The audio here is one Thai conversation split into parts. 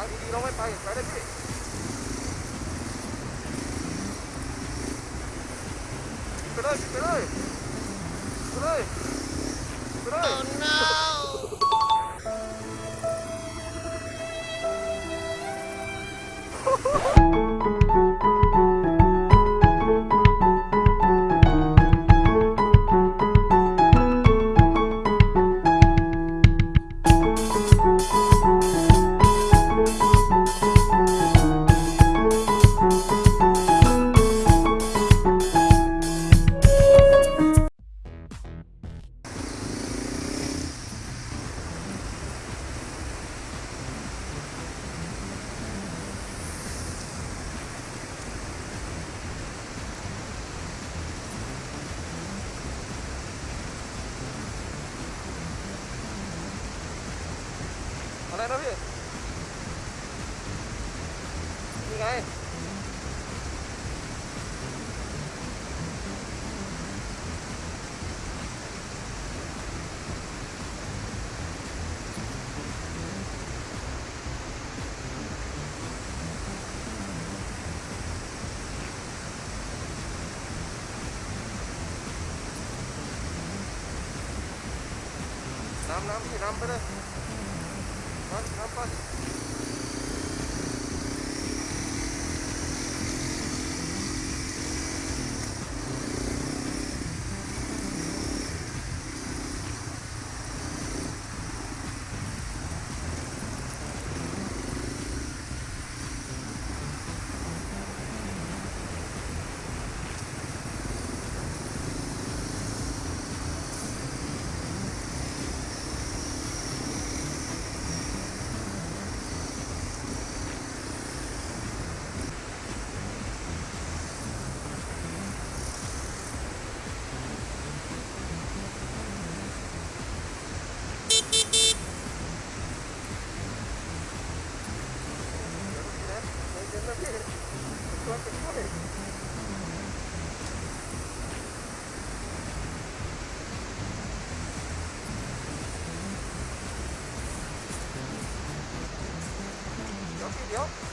างดีๆเราไม่ไปไปเลยพี่ไปเลยไปเลยไปเลยไปเลยอะไรนะ พี่นี่ไงน้ำน้ำพี่น้ำ ไป เลย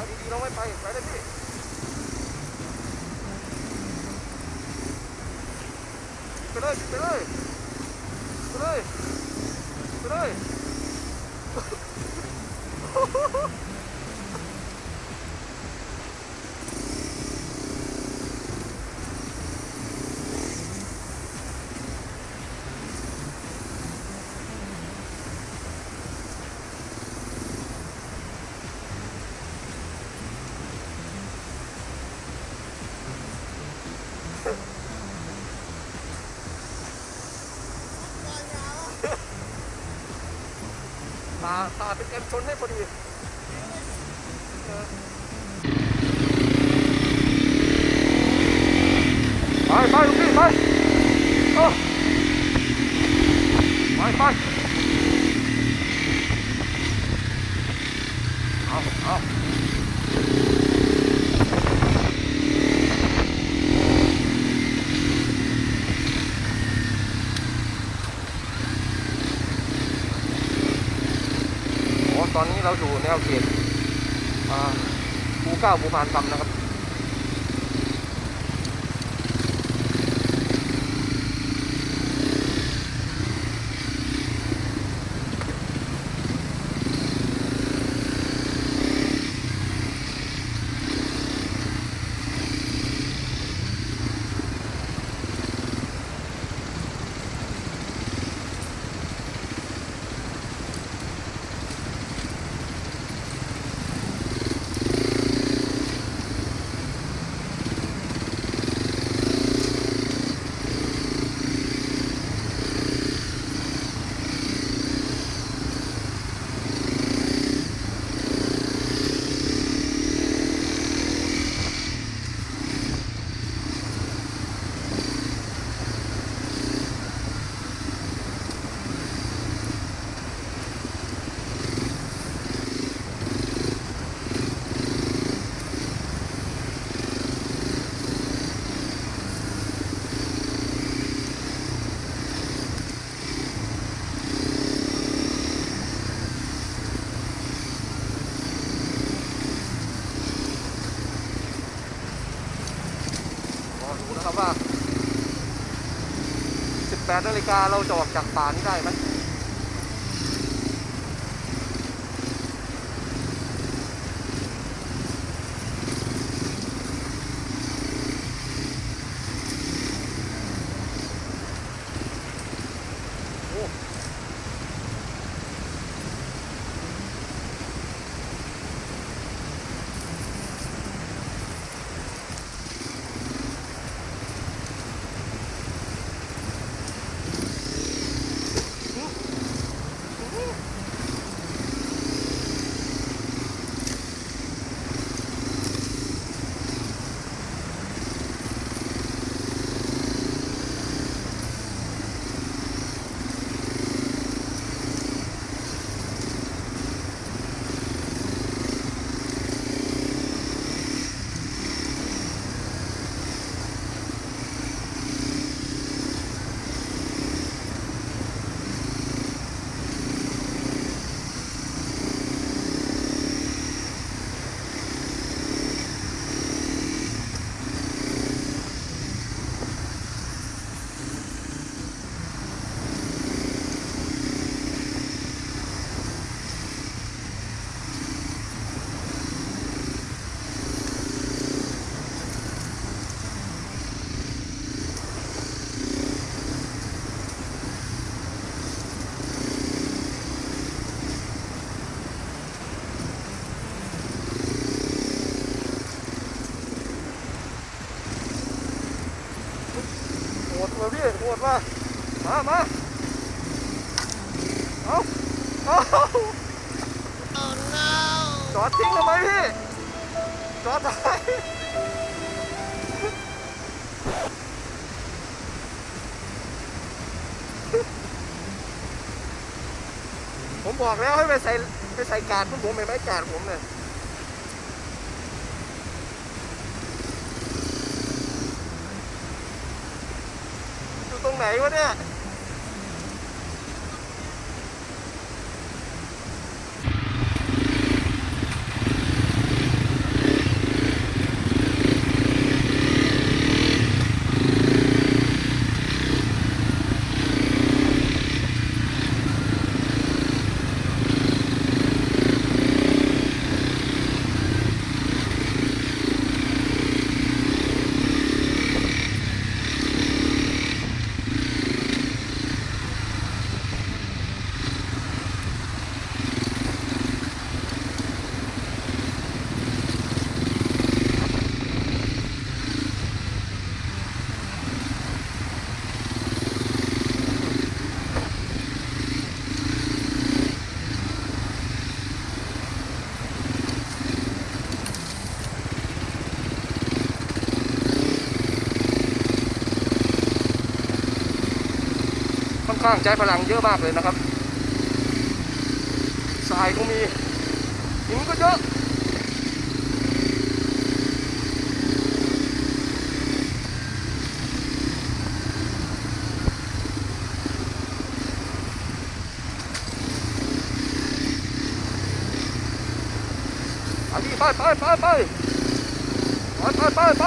How did you know my bike? Right at. ผ่าเป็นกันชนให้พอดีไปไปลูกพี่ไปไปไป ก้าวเบเขตภูเก้าปูพานคำนะครับ 18นาฬิกาเราจะออกจากป่านี้ได้ไหม ผมบอกแล้วให้ไปใส่ไปใส่กาดวกผมไม่ไม้กาดผมเนี่ยอยู่ตรงไหนวะเนี่ย ข้างใช้พลังเยอะมากเลยนะครับทรายก็มีหินก็เยอะไปไปไปไปไปไปไปไปไป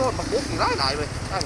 ต้นมะกุกอีกหลายหลายเลยตั้